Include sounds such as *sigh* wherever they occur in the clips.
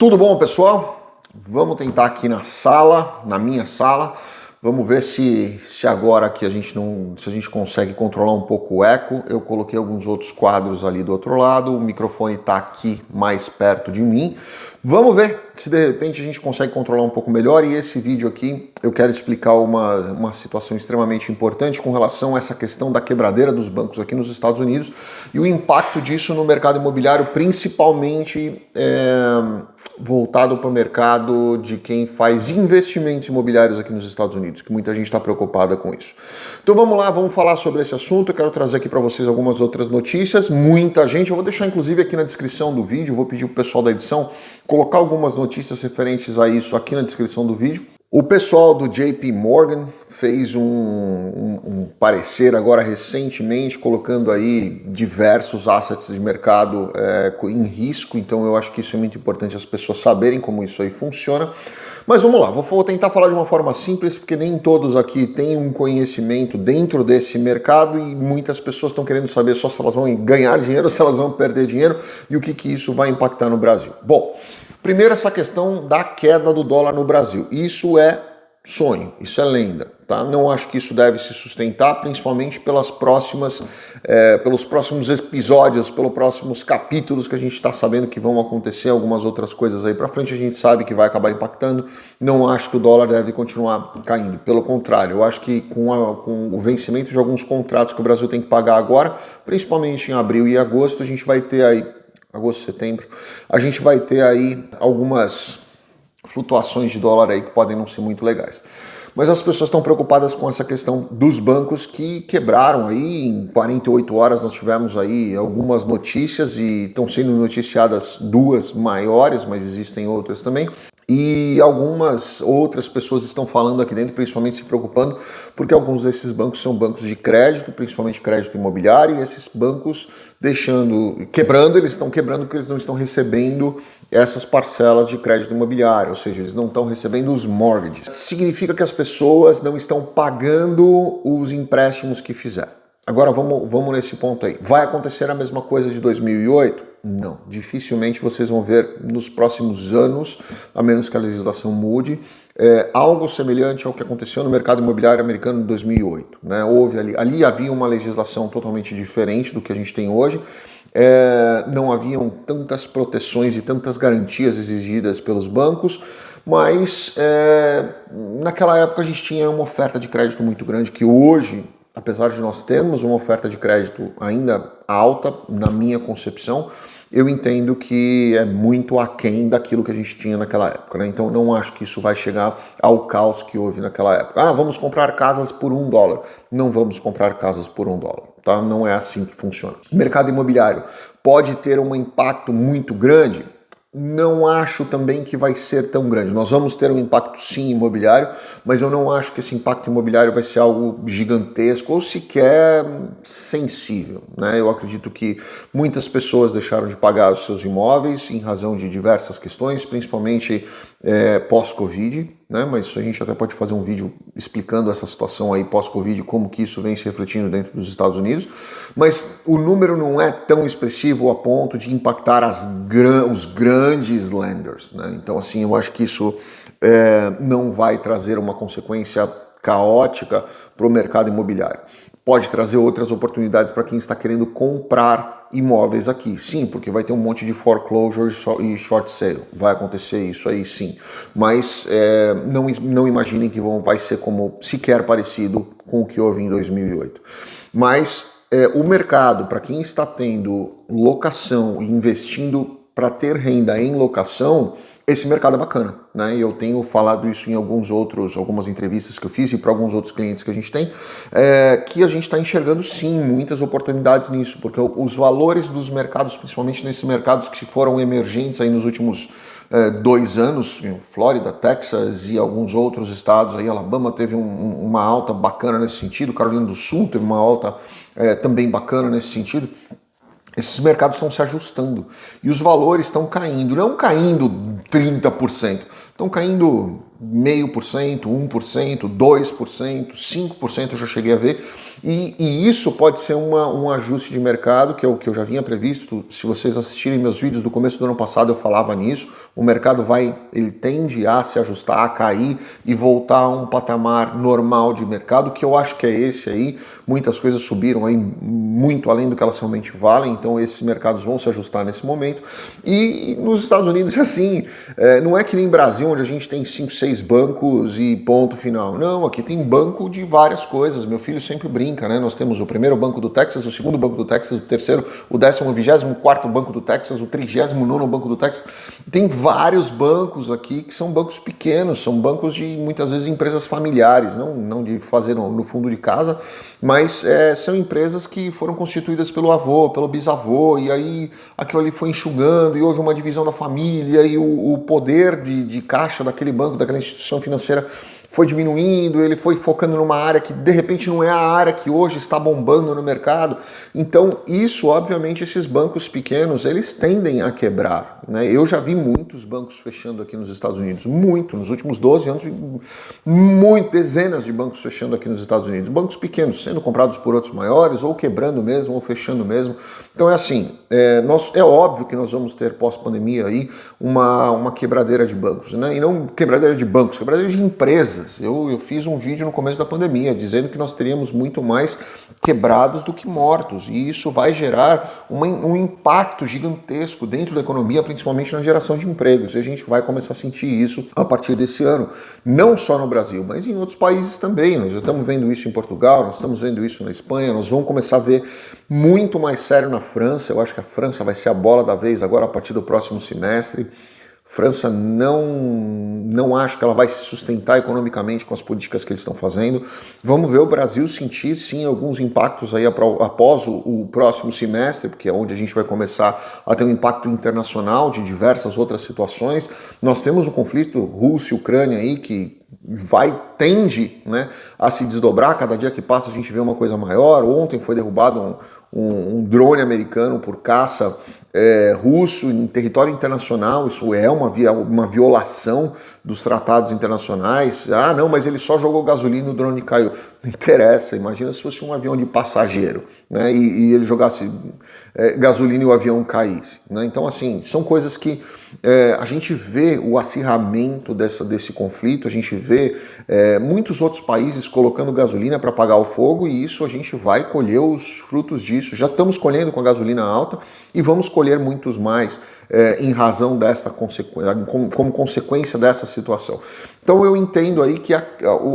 Tudo bom, pessoal? Vamos tentar aqui na sala, na minha sala. Vamos ver se, se agora aqui a gente não, se a gente consegue controlar um pouco o eco. Eu coloquei alguns outros quadros ali do outro lado, o microfone está aqui mais perto de mim. Vamos ver se de repente a gente consegue controlar um pouco melhor e esse vídeo aqui eu quero explicar uma, uma situação extremamente importante com relação a essa questão da quebradeira dos bancos aqui nos Estados Unidos e o impacto disso no mercado imobiliário, principalmente é, voltado para o mercado de quem faz investimentos imobiliários aqui nos Estados Unidos, que muita gente está preocupada com isso. Então vamos lá, vamos falar sobre esse assunto. Eu quero trazer aqui para vocês algumas outras notícias. Muita gente, eu vou deixar inclusive aqui na descrição do vídeo, vou pedir para o pessoal da edição colocar algumas notícias referentes a isso aqui na descrição do vídeo. O pessoal do JP Morgan fez um, um, um, parecer agora recentemente, colocando aí diversos assets de mercado é, em risco, então eu acho que isso é muito importante as pessoas saberem como isso aí funciona. Mas vamos lá, vou tentar falar de uma forma simples, porque nem todos aqui têm um conhecimento dentro desse mercado e muitas pessoas estão querendo saber só se elas vão ganhar dinheiro, *laughs* se elas vão perder dinheiro e o que, que isso vai impactar no Brasil. Bom, Primeiro, essa questão da queda do dólar no Brasil. Isso é sonho, isso é lenda. Tá? Não acho que isso deve se sustentar, principalmente pelas próximas, é, pelos próximos episódios, pelos próximos capítulos que a gente está sabendo que vão acontecer, algumas outras coisas aí para frente a gente sabe que vai acabar impactando. Não acho que o dólar deve continuar caindo, pelo contrário, eu acho que com, a, com o vencimento de alguns contratos que o Brasil tem que pagar agora, principalmente em abril e agosto, a gente vai ter aí agosto, setembro, a gente vai ter aí algumas flutuações de dólar aí que podem não ser muito legais. Mas as pessoas estão preocupadas com essa questão dos bancos que quebraram aí, em 48 horas nós tivemos aí algumas notícias e estão sendo noticiadas duas maiores, mas existem outras também, e algumas outras pessoas estão falando aqui dentro, principalmente se preocupando, porque alguns desses bancos são bancos de crédito, principalmente crédito imobiliário, e esses bancos deixando, quebrando, eles estão quebrando porque eles não estão recebendo essas parcelas de crédito imobiliário, ou seja, eles não estão recebendo os mortgages. Significa que as pessoas não estão pagando os empréstimos que fizeram. Agora vamos, vamos nesse ponto aí. Vai acontecer a mesma coisa de 2008? Não, dificilmente vocês vão ver nos próximos anos, a menos que a legislação mude, é, algo semelhante ao que aconteceu no mercado imobiliário americano em 2008. Né? Houve ali, ali havia uma legislação totalmente diferente do que a gente tem hoje, é, não haviam tantas proteções e tantas garantias exigidas pelos bancos, mas é, naquela época a gente tinha uma oferta de crédito muito grande que hoje apesar de nós termos uma oferta de crédito ainda alta, na minha concepção, eu entendo que é muito aquém daquilo que a gente tinha naquela época. Né? Então não acho que isso vai chegar ao caos que houve naquela época. Ah, vamos comprar casas por um dólar. Não vamos comprar casas por um dólar. Tá? Não é assim que funciona. Mercado imobiliário pode ter um impacto muito grande? Não acho também que vai ser tão grande. Nós vamos ter um impacto sim imobiliário, mas eu não acho que esse impacto imobiliário vai ser algo gigantesco ou sequer sensível. Né? Eu acredito que muitas pessoas deixaram de pagar os seus imóveis em razão de diversas questões, principalmente é, pós-Covid, né? mas a gente até pode fazer um vídeo explicando essa situação aí pós-Covid, como que isso vem se refletindo dentro dos Estados Unidos, mas o número não é tão expressivo a ponto de impactar gran os grandes lenders, né? então assim, eu acho que isso é, não vai trazer uma consequência caótica para o mercado imobiliário. Pode trazer outras oportunidades para quem está querendo comprar imóveis aqui. Sim, porque vai ter um monte de foreclosure e short sale. Vai acontecer isso aí sim. Mas é, não, não imaginem que vão, vai ser como sequer parecido com o que houve em 2008. Mas é, o mercado, para quem está tendo locação e investindo para ter renda em locação, esse mercado é bacana, né? E eu tenho falado isso em alguns outros, algumas entrevistas que eu fiz e para alguns outros clientes que a gente tem, é, que a gente está enxergando sim muitas oportunidades nisso, porque os valores dos mercados, principalmente nesses mercados que foram emergentes aí nos últimos é, dois anos, Flórida, Texas e alguns outros estados, aí Alabama teve um, uma alta bacana nesse sentido, Carolina do Sul teve uma alta é, também bacana nesse sentido esses mercados estão se ajustando e os valores estão caindo, não caindo 30%, estão caindo meio por cento, 1%, 2%, 5% eu já cheguei a ver. E, e, isso pode ser uma, um ajuste de mercado, que é o que eu já vinha previsto. Se vocês assistirem meus vídeos do começo do ano passado, eu falava nisso. O mercado vai, ele tende a se ajustar, a cair e voltar a um patamar normal de mercado, que eu acho que é esse aí. Muitas coisas subiram aí muito além do que elas realmente valem, então esses mercados vão se ajustar nesse momento. E nos Estados Unidos é assim, é, não é que nem Brasil, onde a gente tem 5, 6 bancos e ponto final. Não, aqui tem banco de várias coisas. Meu filho sempre brinca, né? Nós temos o primeiro banco do Texas, o segundo banco do Texas, o terceiro, o décimo, vigésimo quarto banco do Texas, o trigésimo nono banco do Texas. Tem vários bancos aqui que são bancos pequenos, são bancos de muitas vezes empresas familiares, não, não de fazer no, no fundo de casa, mas é, são empresas que foram constituídas pelo avô, pelo bisavô, e aí aquilo ali foi enxugando e houve uma divisão da família e o, o poder de, de caixa daquele banco, daquela instituição financeira foi diminuindo, ele foi focando numa área que de repente não é a área que hoje está bombando no mercado. Então isso, obviamente, esses bancos pequenos, eles tendem a quebrar. Né? Eu já vi muitos bancos fechando aqui nos Estados Unidos, muito, nos últimos 12 anos, muito, dezenas de bancos fechando aqui nos Estados Unidos. Bancos pequenos sendo comprados por outros maiores, ou quebrando mesmo, ou fechando mesmo. Então é assim, é, nós, é óbvio que nós vamos ter pós-pandemia aí uma, uma quebradeira de bancos, né? e não quebradeira de bancos, quebradeira de empresas empresas. Eu, eu fiz um vídeo no começo da pandemia dizendo que nós teríamos muito mais quebrados do que mortos, e isso vai gerar uma, um impacto gigantesco dentro da economia, principalmente na geração de empregos, e a gente vai começar a sentir isso a partir desse ano, não só no Brasil, mas em outros países também. Nós já estamos vendo isso em Portugal, nós estamos vendo isso na Espanha, nós vamos começar a ver muito mais sério na França. Eu acho que a França vai ser a bola da vez agora a partir do próximo semestre. França não, não acho que ela vai se sustentar economicamente com as políticas que eles estão fazendo. Vamos ver o Brasil sentir sim alguns impactos aí após o, o, próximo semestre, porque é onde a gente vai começar a ter um impacto internacional de diversas outras situações. Nós temos o conflito Rússia-Ucrânia aí que vai, tende né, a se desdobrar, cada dia que passa a gente vê uma coisa maior. Ontem foi derrubado um, um, um drone americano por caça é, russo em território internacional, isso é uma, via, uma violação dos tratados internacionais. Ah, não, mas ele só jogou gasolina e o drone caiu. Não *laughs* interessa, imagina se fosse um avião de passageiro né, e, e ele jogasse é, gasolina e o avião caísse. Né? Então, assim, são coisas que é, a gente vê o acirramento dessa, desse conflito, a gente vê é, muitos outros países colocando gasolina para apagar o fogo e isso a gente vai colher os frutos disso. Já estamos colhendo com a gasolina alta e vamos colher muitos mais é, em razão dessa consequência, como, consequência dessa situação. Então eu entendo aí que, a,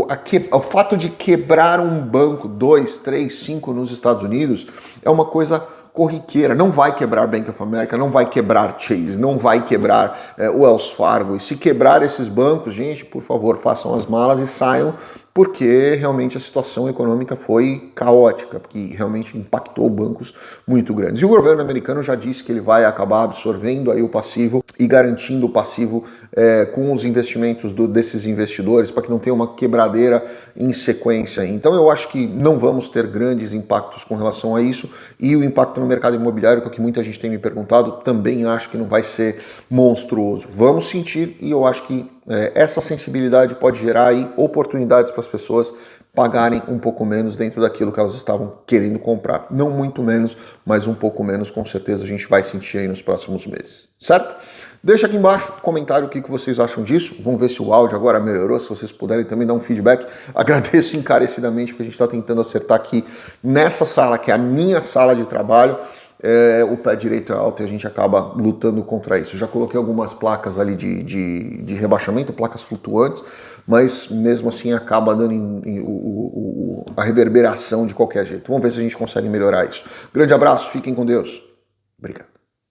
a, que, o fato de quebrar um banco, dois, três, cinco nos Estados Unidos, é uma coisa corriqueira, não vai quebrar Bank of America, não vai quebrar Chase, não vai quebrar é, Wells Fargo. E se quebrar esses bancos, gente, por favor, façam as malas e saiam porque realmente a situação econômica foi caótica, porque realmente impactou bancos muito grandes. E o governo americano já disse que ele vai acabar absorvendo aí o passivo e garantindo o passivo é, com os investimentos do, desses investidores para que não tenha uma quebradeira em sequência. Então eu acho que não vamos ter grandes impactos com relação a isso e o impacto no mercado imobiliário, que muita gente tem me perguntado, também acho que não vai ser monstruoso. Vamos sentir e eu acho que é, essa sensibilidade pode gerar aí oportunidades para as pessoas pagarem um pouco menos dentro daquilo que elas estavam querendo comprar. Não muito menos, mas um pouco menos, com certeza a gente vai sentir aí nos próximos meses, certo? Deixa aqui embaixo comentário o que vocês acham disso. Vamos ver se o áudio agora melhorou, se vocês puderem também dar um feedback. *laughs* Agradeço encarecidamente porque a gente está tentando acertar aqui nessa sala, que é a minha sala de trabalho é, o pé direito é alto e a gente acaba lutando contra isso. Já coloquei algumas placas ali de, de, de rebaixamento, placas flutuantes, mas mesmo assim acaba dando em, em, o, o, a reverberação de qualquer jeito. Vamos ver se a gente consegue melhorar isso. Grande abraço, fiquem com Deus. Obrigado.